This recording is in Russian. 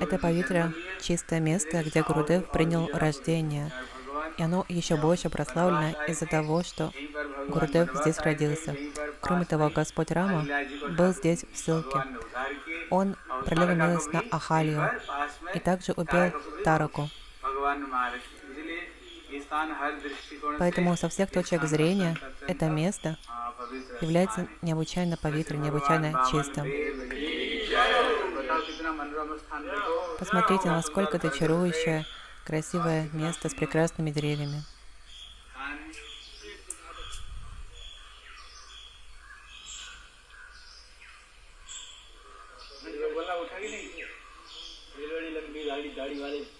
Это Павитра — чистое место, где Гурудев принял рождение. И оно еще больше прославлено из-за того, что Гурудев здесь родился. Кроме того, Господь Рама был здесь в ссылке. Он пролил милость на Ахалию и также убил Тараку. Поэтому со всех точек зрения это место является необычайно павитрой, необычайно чистым. Посмотрите, насколько это чарующее, красивое место с прекрасными деревьями. गाड़ी वाले